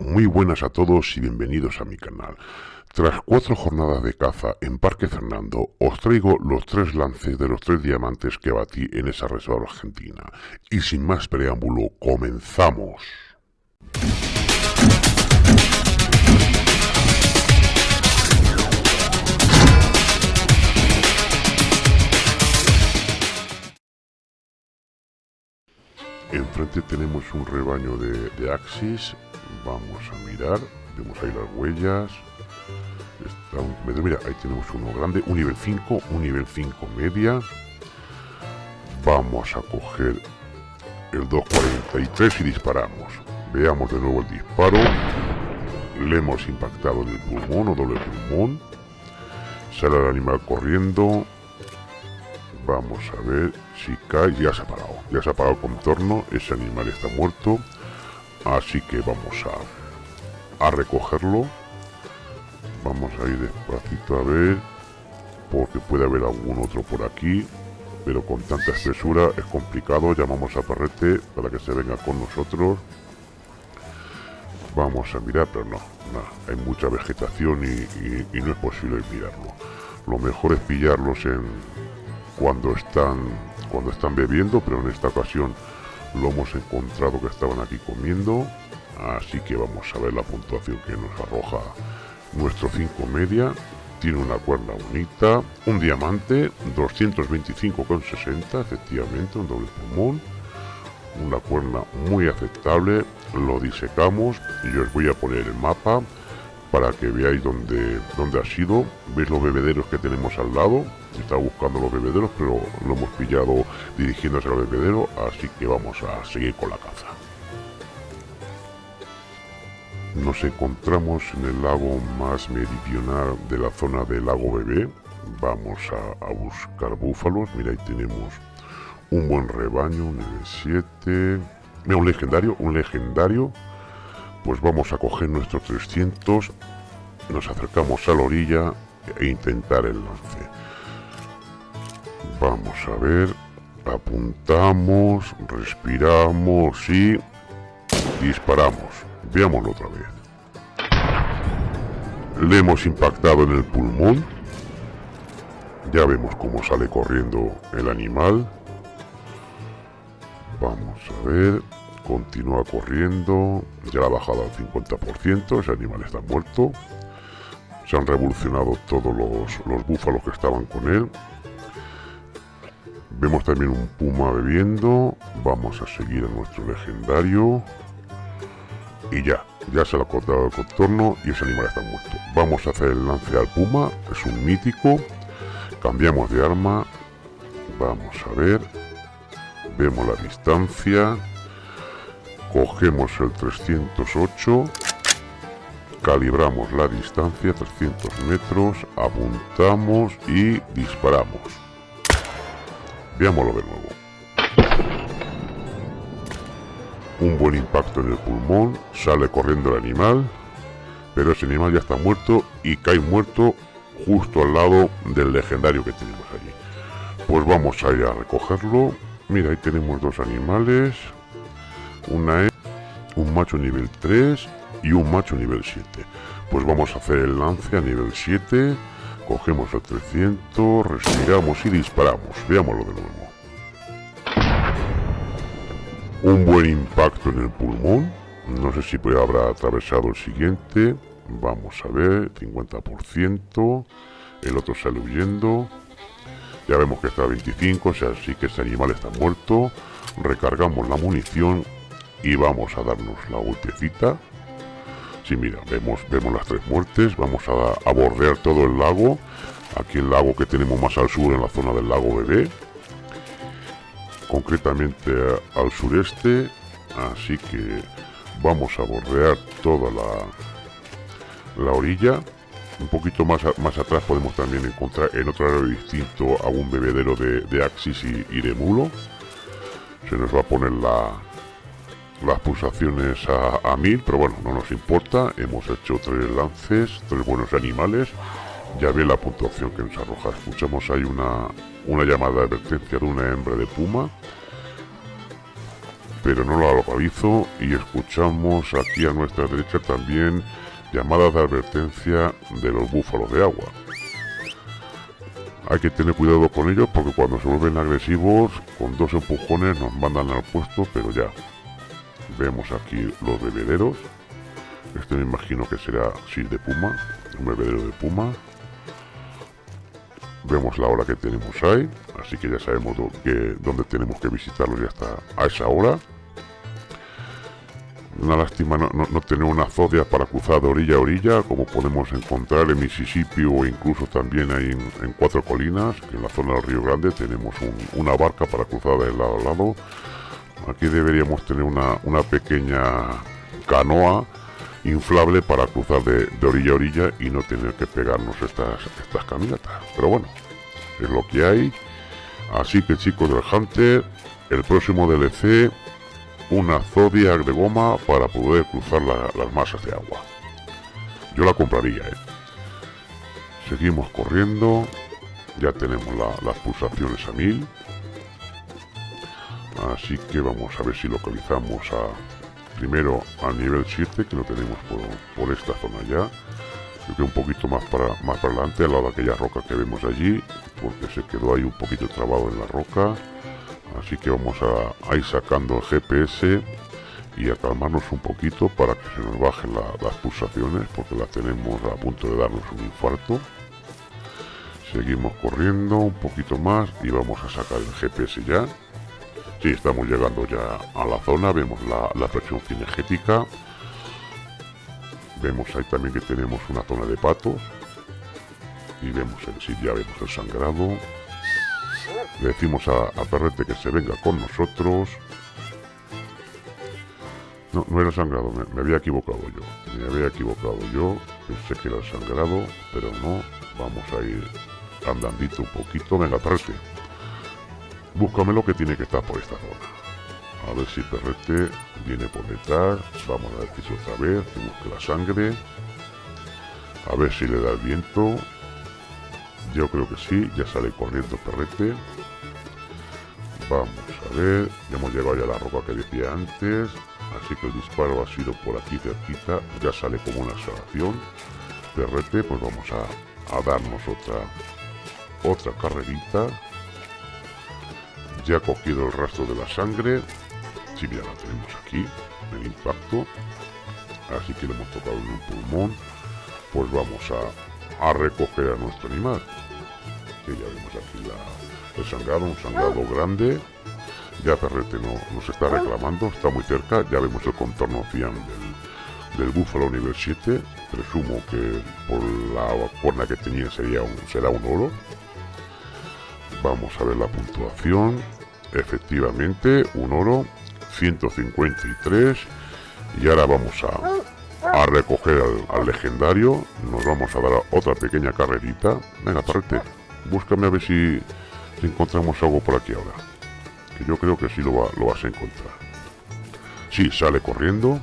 Muy buenas a todos y bienvenidos a mi canal. Tras cuatro jornadas de caza en Parque Fernando, os traigo los tres lances de los tres diamantes que batí en esa reserva argentina. Y sin más preámbulo, comenzamos. Enfrente tenemos un rebaño de, de Axis Vamos a mirar. Vemos ahí las huellas. mira, ahí tenemos uno grande. Un nivel 5, un nivel 5 media. Vamos a coger el 243 y disparamos. Veamos de nuevo el disparo. Le hemos impactado en el pulmón o doble pulmón. Sale el animal corriendo. Vamos a ver si cae. Ya se ha parado. Ya se ha parado el contorno. Ese animal está muerto. Así que vamos a, a recogerlo. Vamos a ir despacito a ver. Porque puede haber algún otro por aquí. Pero con tanta espesura es complicado. Llamamos a Perrete para que se venga con nosotros. Vamos a mirar, pero no, hay mucha vegetación y, y no es posible mirarlo. Lo mejor es pillarlos en cuando están cuando están bebiendo, pero en esta ocasión lo hemos encontrado que estaban aquí comiendo así que vamos a ver la puntuación que nos arroja nuestro 5 media. Tiene una cuerda bonita un diamante 225,60 efectivamente un doble pulmón una cuerda muy aceptable. Lo disecamos y os voy a poner el mapa para que veáis dónde, dónde ha sido. Veis los bebederos que tenemos al lado está buscando los bebederos, pero lo hemos pillado dirigiéndose al bebedero, así que vamos a seguir con la caza. Nos encontramos en el lago más meridional de la zona del lago Bebé. Vamos a, buscar búfalos. Mira, ahí tenemos un buen rebaño, un nivel 7. Mira, un legendario, un legendario. Pues vamos a coger nuestros 300. Nos acercamos a la orilla e intentar el lance. A ver. Apuntamos, respiramos y disparamos. Veámoslo otra vez. Le hemos impactado en el pulmón. Ya vemos cómo sale corriendo el animal. Vamos a ver. Continúa corriendo. Ya ha bajado al 50%. Ese animal está muerto. Se han revolucionado todos los búfalos que estaban con él. Vemos también un puma bebiendo. Vamos a seguir a nuestro legendario. Y ya, ya se lo ha cortado el contorno y ese animal está muerto. Vamos a hacer el lance al puma, es un mítico. Cambiamos de arma. Vamos a ver. Vemos la distancia. Cogemos el 308. Calibramos la distancia, 300 metros. Apuntamos y disparamos. Veámoslo de nuevo. Un buen impacto en el pulmón, sale corriendo el animal, pero ese animal ya está muerto y cae muerto justo al lado del legendario que tenemos allí. Pues vamos a ir a recogerlo. Mira, ahí tenemos dos animales. Una es un macho nivel 3 y un macho nivel 7. Pues vamos a hacer el lance a nivel 7 Cogemos el 300, respiramos y disparamos. Veámoslo de nuevo. Un buen impacto en el pulmón. No sé si habrá atravesado el siguiente. Vamos a ver, 50%. El otro sale huyendo. Ya vemos que está a 25, o sea, sí que ese animal está muerto. Recargamos la munición y vamos a darnos la golpecita. Sí, mira, vemos, vemos las tres muertes. Vamos a, bordear todo el lago. Aquí el lago que tenemos más al sur, en la zona del lago Bebé. Concretamente al sureste. Así que vamos a bordear toda la, la orilla. Un poquito más, más atrás podemos también encontrar en otro área distinto a un bebedero de, de Axis y, y de Mulo. Se nos va a poner la, las pulsaciones a, mil, pero bueno, no nos importa. Hemos hecho tres lances, tres buenos animales. Ya ve la puntuación que nos arroja. Escuchamos ahí una, una llamada de advertencia de una hembra de puma. pero no la localizo y escuchamos aquí a nuestra derecha también llamadas de advertencia de los búfalos de agua. Hay que tener cuidado con ellos porque cuando se vuelven agresivos, con dos empujones nos mandan al puesto, pero ya. Vemos aquí los bebederos. Este me imagino que será, sí, de puma, un bebedero de puma. Vemos la hora que tenemos ahí, así que ya sabemos dónde tenemos que visitarlo ya está a esa hora. Una lástima no, tener una zodia para cruzar de orilla a orilla, como podemos encontrar en Mississippi o incluso también ahí en, Cuatro Colinas, que en la zona del Río Grande tenemos una barca para cruzar de lado a lado. Aquí deberíamos tener una, pequeña canoa inflable para cruzar de, orilla a orilla y no tener que pegarnos estas, estas caminatas. Pero bueno, es lo que hay. Así que chicos del Hunter, el próximo DLC una Zodiac de goma para poder cruzar las masas de agua. Yo la compraría, ¿eh? Seguimos corriendo. Ya tenemos las pulsaciones a mil. Así que vamos a ver si localizamos a primero al nivel 7, que lo tenemos por, esta zona ya. Creo que un poquito más para, más para adelante, al lado de aquella roca que vemos allí, porque se quedó ahí un poquito trabado en la roca. Así que vamos a, ir sacando el GPS y a calmarnos un poquito para que se nos bajen las pulsaciones porque las tenemos a punto de darnos un infarto. Seguimos corriendo un poquito más y vamos a sacar el GPS ya si estamos llegando ya a la zona vemos la, presión cinegética vemos ahí también que tenemos una zona de patos y vemos el sí ya vemos el sangrado decimos a, Perrete que se venga con nosotros. No, no era sangrado, me, había equivocado yo. Me había equivocado yo. Pensé que era sangrado, pero no. Vamos a ir andandito un poquito. Venga, Perrete. Búscame lo que tiene que estar por esta zona. A ver si Perrete viene por detrás. Vamos a decir otra vez que la sangre. A ver si le da el viento. Yo creo que sí, ya sale corriendo Perrete. Vamos a ver, ya hemos llegado ya a la roca que decía antes, así que el disparo ha sido por aquí cerquita, ya sale como una salvación. Perrete, pues vamos a, darnos otra, otra carrerita. Ya ha cogido el rastro de la sangre, sí, ya la tenemos aquí, el impacto, así que le hemos tocado en un pulmón, pues vamos a, a recoger a nuestro animal. Que ya vemos aquí la, el sangrado, un sangrado grande. Ya Ferrete no, nos está reclamando, está muy cerca. Ya vemos el contorno fiam del, búfalo nivel 7. Presumo que por la cuerna que tenía sería un, será un oro. Vamos a ver la puntuación. Efectivamente, un oro, 153. Y ahora vamos a, a recoger al, legendario. Nos vamos a dar otra pequeña carrerita. Venga, Ferrete, búscame a ver si encontramos algo por aquí ahora. Que yo creo que sí lo vas a encontrar. Sí, sale corriendo.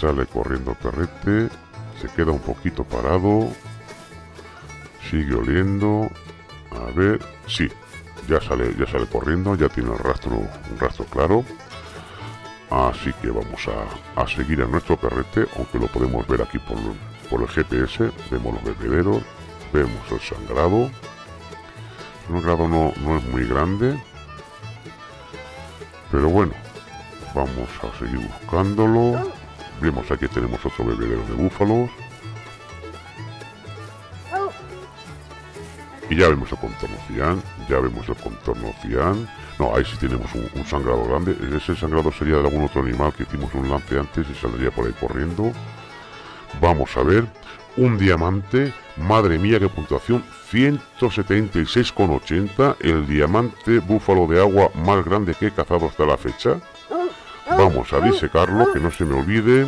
Sale corriendo perrete. Se queda un poquito parado. Sigue oliendo. A ver. Sí, ya sale, ya sale corriendo. Ya tiene el rastro, un rastro claro. Así que vamos a, seguir a nuestro perrete, aunque lo podemos ver aquí por, por el GPS. Vemos los bebederos, vemos el sangrado. El grado no, no es muy grande. Pero bueno, vamos a seguir buscándolo. Vemos aquí tenemos otro bebedero de búfalos. Y ya vemos el contorno cian, ya vemos el contorno cian. No, ahí sí tenemos un, sangrado grande. Ese sangrado sería de algún otro animal que hicimos un lance antes y saldría por ahí corriendo. Vamos a ver. Un diamante. Madre mía, qué puntuación. 176,80, el diamante búfalo de agua más grande que he cazado hasta la fecha. Vamos a disecarlo, que no se me olvide.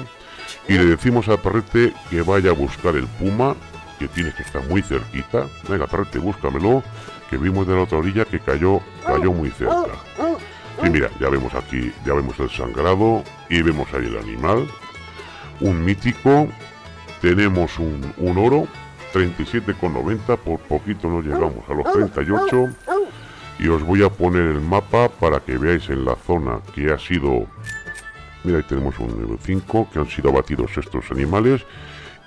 Y le decimos a Perrete que vaya a buscar el puma, que tiene que estar muy cerquita. Venga, Perrete, búscamelo, que vimos de la otra orilla que cayó, cayó muy cerca. Y mira, ya vemos aquí, ya vemos el sangrado y vemos ahí el animal. Un mítico, tenemos un, un oro 37,90, por poquito no llegamos a los 38. y os voy a poner el mapa para que veáis en la zona que ha sido mira ahí tenemos un nivel 5 que han sido abatidos estos animales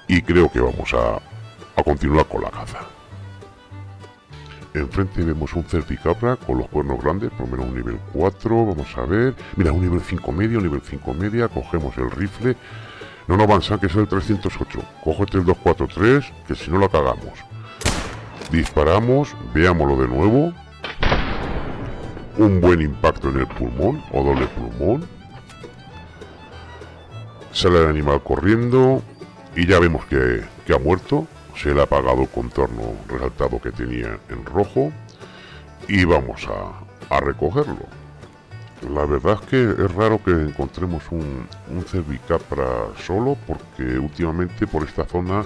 y creo que vamos a, a continuar con la caza. Enfrente vemos un certicabra con los cuernos grandes por lo menos un nivel 4 vamos a ver. Mira un nivel 5 medio un nivel 5 media cogemos el rifle. No no avanza que es el 308 cógete el 243 que si no la cagamos. Disparamos veámoslo de nuevo. Un buen impacto en el pulmón o doble pulmón. Sale el animal corriendo y ya vemos que, ha muerto. Se le ha apagado contorno resaltado que tenía en rojo y vamos a, recogerlo. La verdad es que es raro que encontremos un, un cervicapra solo porque últimamente por esta zona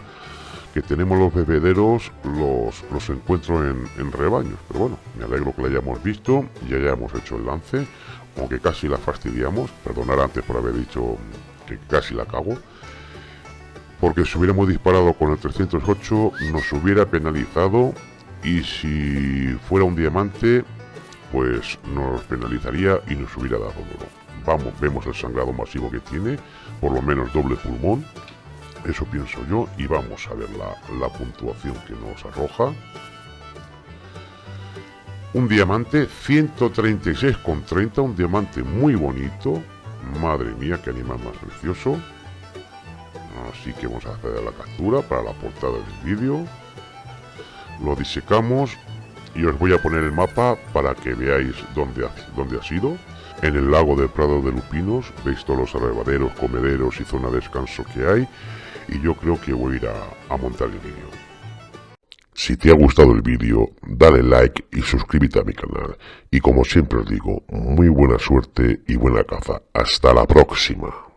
que tenemos los bebederos los, los encuentro en, en, rebaños. Pero bueno, me alegro que la hayamos visto y hayamos hecho el lance, aunque casi la fastidiamos. Perdonar antes por haber dicho que casi la cago. Porque si hubiéramos disparado con el 308 nos hubiera penalizado y si fuera un diamante pues nos penalizaría y nos hubiera dado duro. Vamos, vemos el sangrado masivo que tiene, por lo menos doble pulmón, eso pienso yo y vamos a ver la, puntuación que nos arroja. Un diamante 136,30, un diamante muy bonito. Madre mía, qué animal más precioso. Así que vamos a hacer la captura para la portada del vídeo. Lo disecamos y os voy a poner el mapa para que veáis dónde ha, dónde ha sido. En el lago del Prado de Lupinos veis todos los arrebaderos, comederos y zona de descanso que hay y yo creo que voy a ir a, montar el vídeo. Si te ha gustado el vídeo, dale like y suscríbete a mi canal. Y como siempre os digo, muy buena suerte y buena caza. Hasta la próxima.